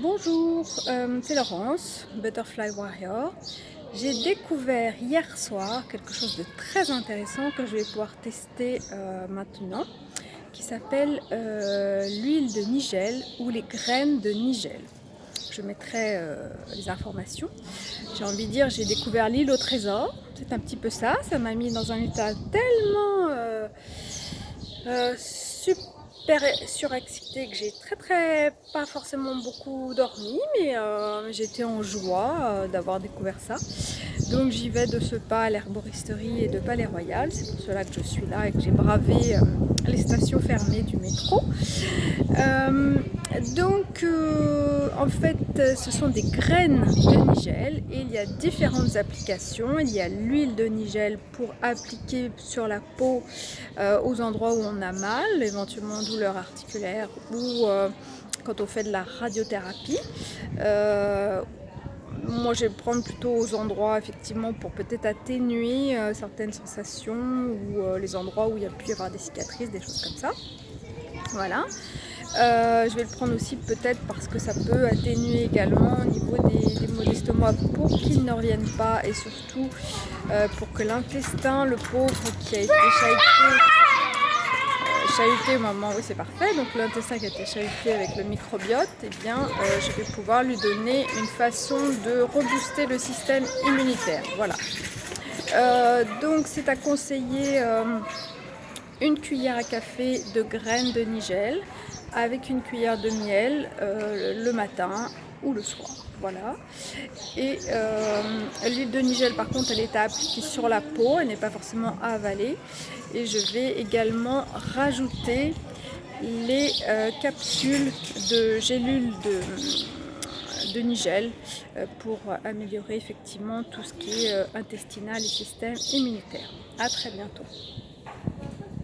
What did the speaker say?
Bonjour, euh, c'est Laurence, Butterfly Warrior. J'ai découvert hier soir quelque chose de très intéressant que je vais pouvoir tester euh, maintenant qui s'appelle euh, l'huile de nigel ou les graines de nigel. Je mettrai les informations. J'ai envie de dire, j'ai découvert l'île au trésor. C'est un petit peu ça. Ça m'a mis dans un état tellement super surexcitée que j'ai très très pas forcément beaucoup dormi mais euh, j'étais en joie euh, d'avoir découvert ça. Donc j'y vais de ce pas à l'herboristerie et de Palais Royal c'est pour cela que je suis là et que j'ai bravé euh, les stations fermées du métro. Donc en fait ce sont des graines de nigel et il y a différentes applications il y a l'huile de nigel pour appliquer sur la peau aux endroits où on a mal éventuellement douleur articulaire ou euh, quand on fait de la radiothérapie. Euh, moi, je vais prendre plutôt aux endroits effectivement pour peut-être atténuer euh, certaines sensations ou les endroits où il y a pu y avoir des cicatrices, des choses comme ça. Voilà. Je vais le prendre aussi peut-être parce que ça peut atténuer également au niveau des, des maux d'estomac pour qu'ils ne reviennent pas et surtout pour que l'intestin, le pauvre qui a été chahuté chahuté au moment où c'est parfait, donc l'intestin qui a été chahuté avec le microbiote, eh bien, euh, je vais pouvoir lui donner une façon de rebooster le système immunitaire. Voilà. Euh, donc c'est à conseiller euh, une cuillère à café de graines de nigel avec une cuillère de miel le matin ou le soir. Voilà. Et euh, l'huile de nigel par contre elle est à appliquer sur la peau, elle n'est pas forcément à avaler. Et je vais également rajouter les euh, capsules de gélules de, nigel euh, pour améliorer effectivement tout ce qui est intestinal et système immunitaire. A très bientôt.